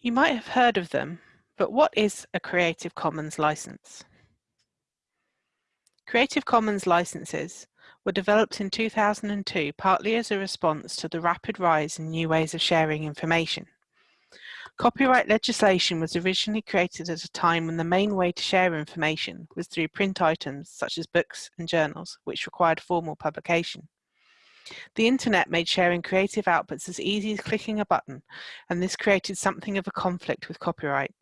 You might have heard of them, but what is a Creative Commons license? Creative Commons licenses were developed in 2002 partly as a response to the rapid rise in new ways of sharing information. Copyright legislation was originally created at a time when the main way to share information was through print items such as books and journals, which required formal publication. The internet made sharing creative outputs as easy as clicking a button, and this created something of a conflict with copyright.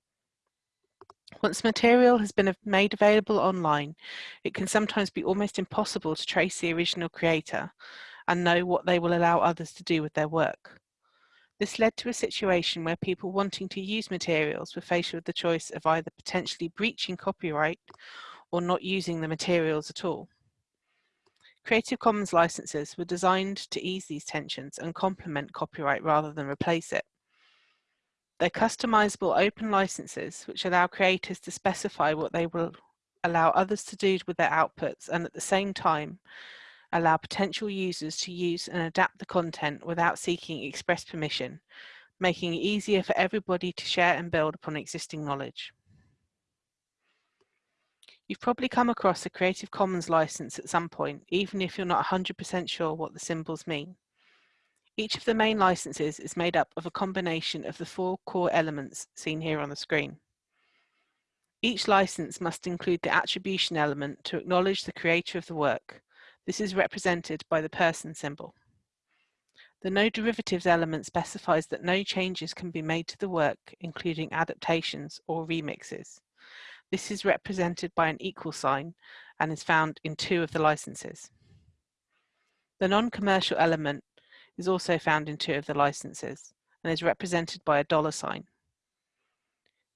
Once material has been made available online, it can sometimes be almost impossible to trace the original creator and know what they will allow others to do with their work. This led to a situation where people wanting to use materials were faced with the choice of either potentially breaching copyright or not using the materials at all. Creative Commons licenses were designed to ease these tensions and complement copyright rather than replace it. They're customizable open licenses which allow creators to specify what they will allow others to do with their outputs and at the same time allow potential users to use and adapt the content without seeking express permission, making it easier for everybody to share and build upon existing knowledge. You've probably come across a Creative Commons license at some point, even if you're not 100% sure what the symbols mean. Each of the main licenses is made up of a combination of the four core elements seen here on the screen. Each license must include the attribution element to acknowledge the creator of the work. This is represented by the person symbol. The no derivatives element specifies that no changes can be made to the work, including adaptations or remixes. This is represented by an equal sign and is found in two of the licenses. The non-commercial element is also found in two of the licenses and is represented by a dollar sign.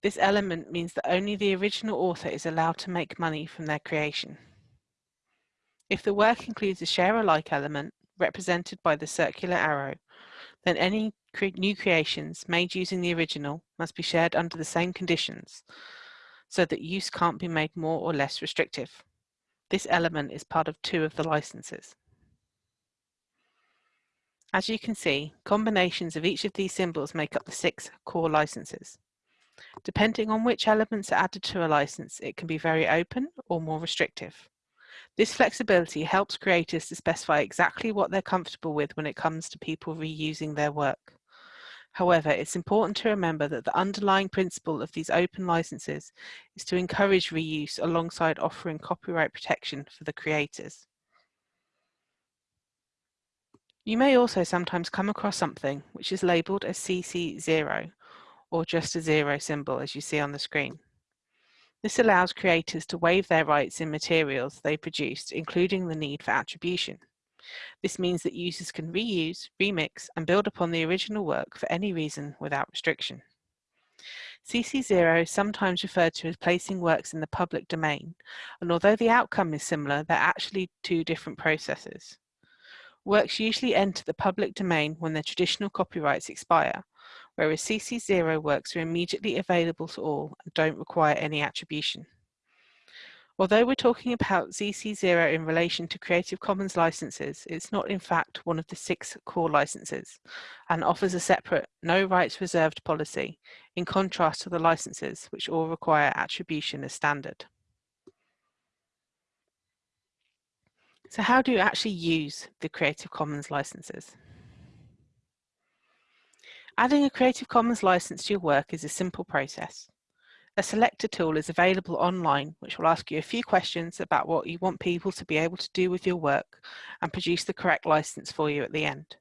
This element means that only the original author is allowed to make money from their creation. If the work includes a share alike element, represented by the circular arrow, then any cre new creations made using the original must be shared under the same conditions, so that use can't be made more or less restrictive. This element is part of two of the licenses. As you can see, combinations of each of these symbols make up the six core licenses. Depending on which elements are added to a license, it can be very open or more restrictive. This flexibility helps creators to specify exactly what they're comfortable with when it comes to people reusing their work. However, it's important to remember that the underlying principle of these open licenses is to encourage reuse alongside offering copyright protection for the creators. You may also sometimes come across something which is labelled as CC0 or just a zero symbol as you see on the screen. This allows creators to waive their rights in materials they produced, including the need for attribution. This means that users can reuse, remix, and build upon the original work for any reason without restriction. CC0 is sometimes referred to as placing works in the public domain, and although the outcome is similar, they're actually two different processes. Works usually enter the public domain when their traditional copyrights expire, whereas CC0 works are immediately available to all and don't require any attribution. Although we're talking about CC0 in relation to Creative Commons licenses, it's not in fact one of the six core licenses and offers a separate no rights reserved policy in contrast to the licenses which all require attribution as standard. So how do you actually use the Creative Commons licenses? Adding a Creative Commons license to your work is a simple process. A selector tool is available online which will ask you a few questions about what you want people to be able to do with your work and produce the correct license for you at the end.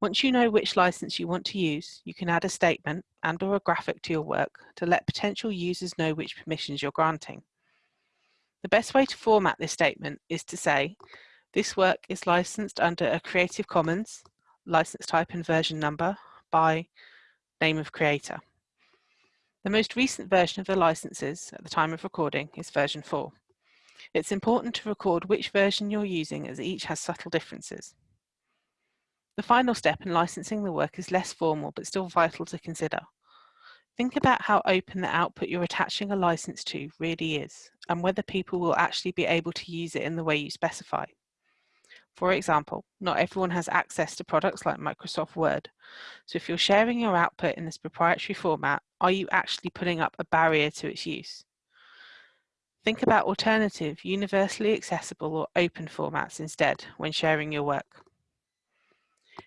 Once you know which license you want to use, you can add a statement and or a graphic to your work to let potential users know which permissions you're granting. The best way to format this statement is to say, this work is licensed under a Creative Commons, license type and version number, by name of creator. The most recent version of the licenses at the time of recording is version 4. It's important to record which version you're using as each has subtle differences. The final step in licensing the work is less formal but still vital to consider. Think about how open the output you're attaching a license to really is and whether people will actually be able to use it in the way you specify. For example, not everyone has access to products like Microsoft Word. So if you're sharing your output in this proprietary format, are you actually putting up a barrier to its use? Think about alternative, universally accessible or open formats instead when sharing your work.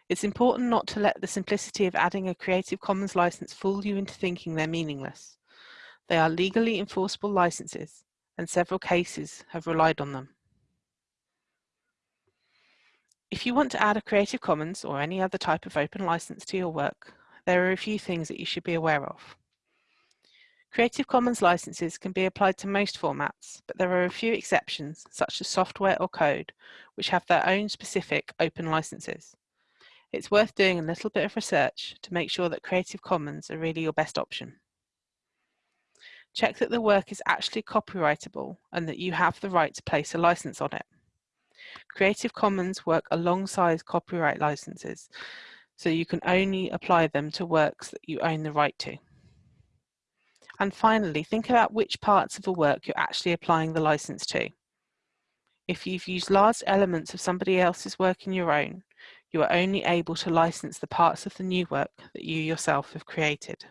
It's important not to let the simplicity of adding a Creative Commons license fool you into thinking they're meaningless. They are legally enforceable licenses, and several cases have relied on them. If you want to add a Creative Commons or any other type of open license to your work, there are a few things that you should be aware of. Creative Commons licenses can be applied to most formats, but there are a few exceptions, such as software or code, which have their own specific open licenses. It's worth doing a little bit of research to make sure that Creative Commons are really your best option. Check that the work is actually copyrightable and that you have the right to place a license on it. Creative Commons work alongside copyright licenses, so you can only apply them to works that you own the right to. And finally, think about which parts of a work you're actually applying the license to. If you've used large elements of somebody else's work in your own, you are only able to license the parts of the new work that you yourself have created.